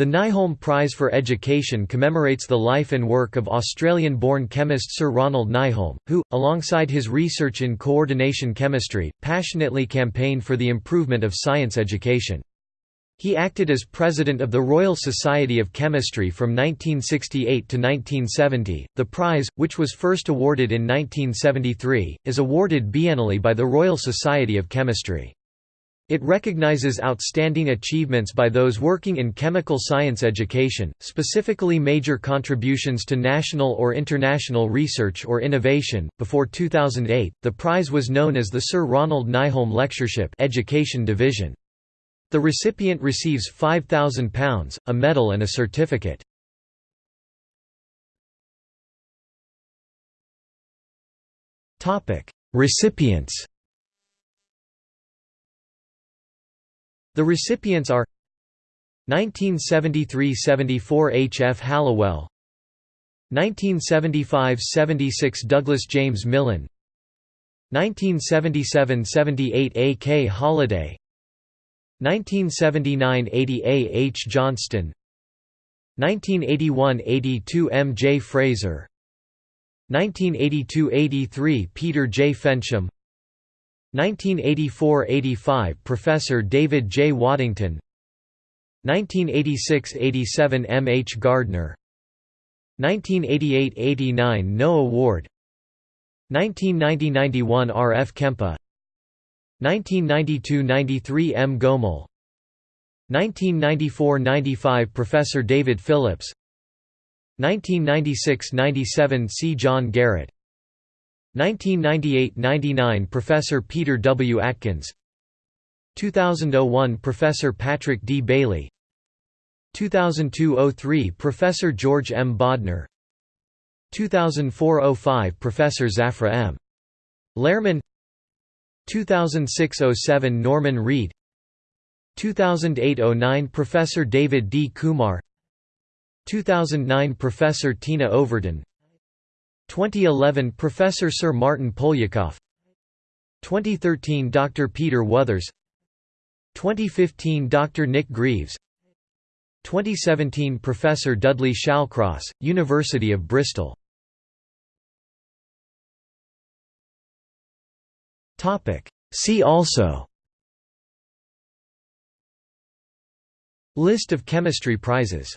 The Nyholm Prize for Education commemorates the life and work of Australian-born chemist Sir Ronald Nyholm, who, alongside his research in coordination chemistry, passionately campaigned for the improvement of science education. He acted as president of the Royal Society of Chemistry from 1968 to 1970. The prize, which was first awarded in 1973, is awarded biennially by the Royal Society of Chemistry. It recognizes outstanding achievements by those working in chemical science education, specifically major contributions to national or international research or innovation. Before 2008, the prize was known as the Sir Ronald Nyholm Lectureship Education Division. The recipient receives £5,000, a medal and a certificate. Recipients The recipients are 1973–74 H. F. Hallowell 1975–76 Douglas James Millen 1977–78 A. K. Holliday 1979–80 A. H. Johnstone 1981–82 M. J. Frazer 1982–83 Peter J. Fensham 1984–85 Professor David J. Waddington 1986–87 M. H. Gardner 1988–89 Noah Ward 1990–91 R. F. Kempa 1992–93 M. Goemel 1994–95 Professor David Phillips 1996–97 C. John Garratt 1998–99 Professor Peter W. Atkins 2001 Professor Patrick D. Bailey 2002–03 Professor George M. Bodner 2004–05 Professor Zafra M. Lerman 2006–07 Norman Reid 2008–09 Professor David D. Kumar 2009 Professor Tina Overton 2011 Professor Sir Martyn Poliakoff. 2013 Dr. Peter Wothers. 2015 Dr. Nick Greeves. 2017 Professor Dudley Shallcross, University of Bristol. See also. List of chemistry prizes